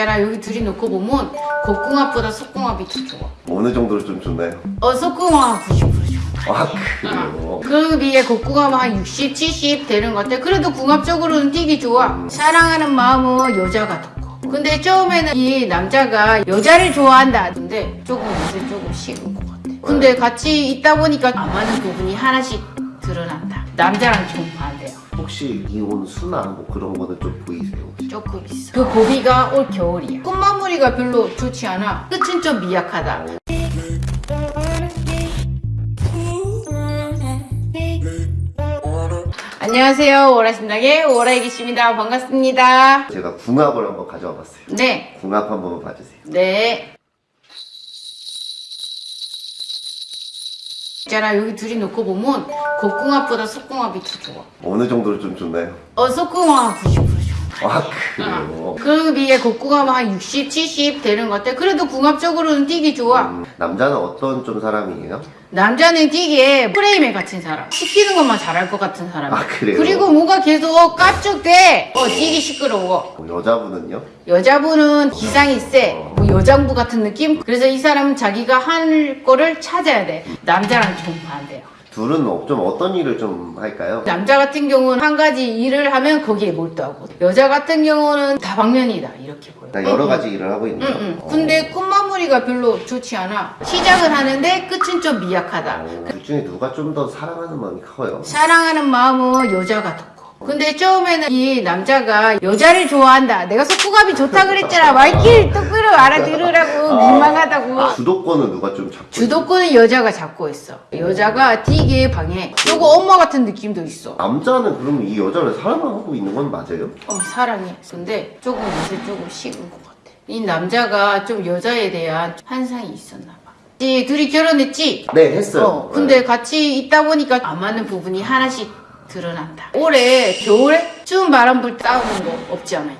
있잖아 여기 둘이 놓고 보면 겉궁합보다 속궁합이 더 좋아. 어느 정도로 좀 좋나요? 어 속궁합 90% 좋아 아 그래요? 그 비해 겉궁합은 한 60, 70 되는 것 같아 그래도 궁합적으로는 되게 좋아. 사랑하는 마음은 여자가 더 커. 근데 처음에는 이 남자가 여자를 좋아한다 근데 조금 요새 조금 식은 것 같아. 근데 같이 있다 보니까 안 맞는 부분이 하나씩 드러난다. 남자랑 좀 반대야 혹시 이혼 수나 뭐 그런 거는 좀 보이세요? 혹시? 조금 있어. 그 고비가 올 겨울이야. 꽃마무리가 별로 좋지 않아. 끝은 좀 미약하다. 안녕하세요. 오라심당의 오라이기씨입니다. 반갑습니다. 제가 궁합을 한번 가져와 봤어요. 네. 궁합 한번 봐주세요. 네. 있잖아 여기 둘이 놓고 보면 겉궁합보다 속궁합이 더 좋아. 어느 정도로 좀 좋나요? 어 속궁합 90%좋 아. 아 그래요? 그 비해 겉궁합은 한 60, 70 되는 것 같아. 그래도 궁합적으로는 되게 좋아. 음, 남자는 어떤 좀 사람이에요? 남자는 되게 프레임에 갇힌 사람. 시키는 것만 잘할 것 같은 사람. 아, 그래요? 그리고 뭔가 계속 깝죽대. 어, 되게 시끄러워. 뭐 여자분은요? 여자분은 기상이 세. 뭐 여장부 같은 느낌? 그래서 이 사람은 자기가 할 거를 찾아야 돼. 남자랑 좀 반대야. 둘은 어- 좀 어떤 일을 좀 할까요? 남자 같은 경우는 한 가지 일을 하면 거기에 몰두하고 여자 같은 경우는 다방면이다 이렇게 보여. 그러니까 여러 가지 일을 하고 있네요. 응, 응. 어. 근데 꽃마무리가 별로 좋지 않아. 시작을 하는데 끝은 좀 미약하다. 어, 둘 중에 누가 좀 더 사랑하는 마음이 커요? 사랑하는 마음은 여자가 더 커. 근데 처음에는 이 남자가 여자를 좋아한다. 내가 속궁합이 좋다 그랬잖아. 말귀를 똑바로 알아들으라고 민망 하다고. 주도권은 누가 좀 잡고 주도권은 여자가 잡고 있어. 여자가 되게 방해. 조금 엄마 같은 느낌도 있어. 남자는 그러면 이 여자를 사랑하고 있는 건 맞아요? 어, 사랑해. 근데 조금 요새 조금 식은 것 같아. 이 남자가 좀 여자에 대한 환상이 있었나 봐. 이 둘이 결혼했지? 네 했어요. 어, 근데 같이 있다 보니까 안 맞는 부분이 하나씩 드러난다. 올해 겨울에 추운 바람 불 싸우는 거 없지 않아.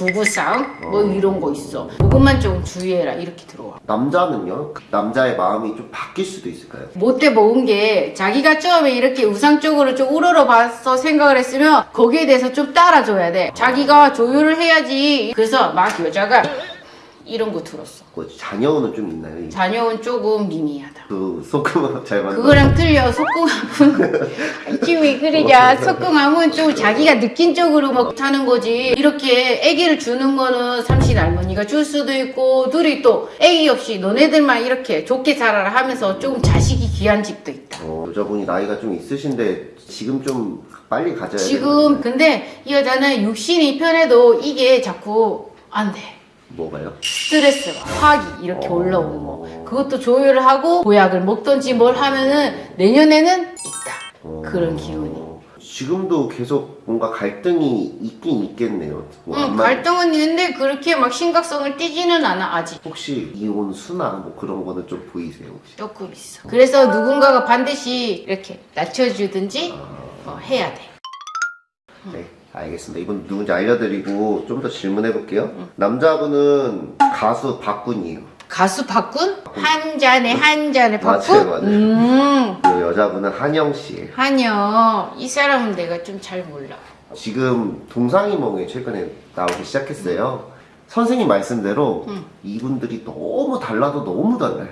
부부 싸움? 뭐 이런 거 있어. 그것만 좀 주의해라. 이렇게 들어와. 남자는요? 그 남자의 마음이 좀 바뀔 수도 있을까요? 못돼 먹은 게 자기가 처음에 이렇게 우상적으로 좀 우러러 봐서 생각을 했으면 거기에 대해서 좀 따라줘야 돼. 자기가 조율을 해야지. 그래서 막 여자가 이런 거 들었어. 뭐 자녀는 좀 있나요? 이- 자녀는 조금 미미하다. 그 소금을 잘 만든 그거랑 틀려 지금 왜 그러냐 속궁합은 좀 자기가 느낀 쪽으로 막 하는 거지. 이렇게 아기를 주는 거는 삼신 할머니가 줄 수도 있고 둘이 또 아기 없이 너네들만 이렇게 좋게 살아라 하면서 좀 자식이 귀한 집도 있다. 어, 여자분이 나이가 좀 있으신데 지금 좀 빨리 가져야 지금 근데 이 여자는 육신이 편해도 이게 자꾸 안 돼 뭐가요? 스트레스가 화기 이렇게 어. 올라오는 거. 그것도 조율을 하고 보약을 먹던지 뭘 하면은 내년에는 있다. 어, 그런 기운이. 지금도 계속 뭔가 갈등이 있긴 있겠네요. 뭐 응, 아마 갈등은 있는데 그렇게 막 심각성을 띠지는 않아 아직. 혹시 이혼 수나 뭐 그런 거는 좀 보이세요 혹시? 조금 있어. 그래서 누군가가 반드시 이렇게 낮춰주든지 어, 해야 돼. 네, 알겠습니다. 이분 누군지 알려드리고 좀 더 질문해 볼게요. 남자분은 가수 박군이에요. 가수 박군? 한 잔에 한 잔에 맞아요, 박군? 맞아요. 음 그리고 여자분은 한영 씨예요. 한여 이 사람은 내가 좀 잘 몰라 지금 동상이몽에 최근에 나오기 시작했어요. 선생님 말씀대로 이분들이 너무 달라도 너무 달라요.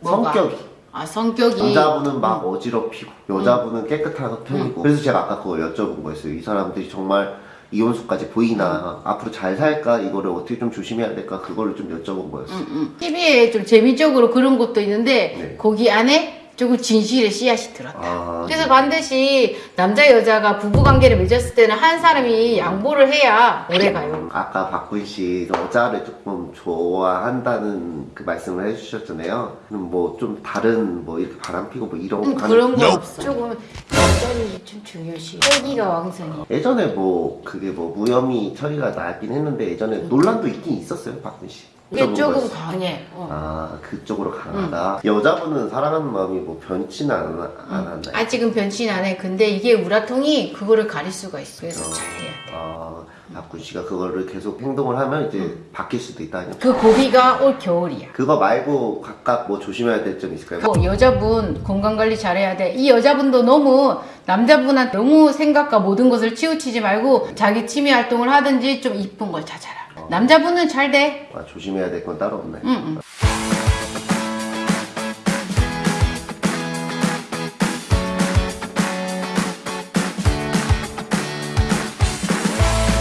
뭐가? 성격이. 아 성격이 남자분은 막 어지럽히고 여자분은 깨끗한 편이고 그래서 제가 아까 그거 여쭤본 거였어요. 이 사람들이 정말 이혼수까지 보이나 앞으로 잘 살까 이거를 어떻게 좀 조심해야 될까 그거를 좀 여쭤본 거였어요. TV에 좀 재미적으로 그런 것도 있는데 네. 거기 안에 조금 진실의 씨앗이 들었다 아, 그래서 반드시 남자 여자가 부부 관계를 맺었을 때는 한 사람이 양보를 해야 오래 가요. 아까 박군 씨 여자를 조금 좋아한다는 그 말씀을 해주셨잖아요. 그럼 뭐 좀 다른 뭐 이렇게 바람피고 뭐 이런 음, 거 그런 거 없어. 조금 여전히 좀 중요시. 혈기가 왕성해. 예전에 뭐 그게 뭐 무혐의 처리가 나긴 했는데 예전에 논란도 있긴 있었어요 박군 씨. 이게 조금. 강해. 어. 아 그쪽으로 강하다. 여자분은 사랑하는 마음이 뭐 변치는 안, 않았나요? 아직은 변신 안 해. 근데 이게 우라통이 그거를 가릴 수가 있어. 그래서 잘해야 돼. 아 박군 씨가 그거를 계속 행동을 하면 이제 바뀔 수도 있다는. 그 고비가 올 겨울이야. 그거 말고 각각 뭐 조심해야 될 점 있을까요? 뭐 여자분 건강 관리 잘해야 돼. 이 여자분도 너무 남자분한테 너무 생각과 모든 것을 치우치지 말고 자기 취미 활동을 하든지 좀 이쁜 걸 찾아라. 남자분은 잘 돼. 아, 조심해야 될 건 따로 없네. 응, 응.